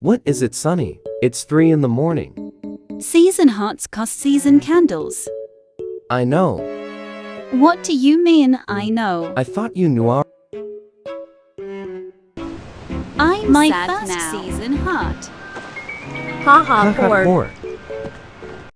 What is it sunny? It's 3 in the morning. Season hearts cost season candles. I know. What do you mean, I know? I thought you knew our... I'm My sad first now. season heart. Haha, ha, ha, poor.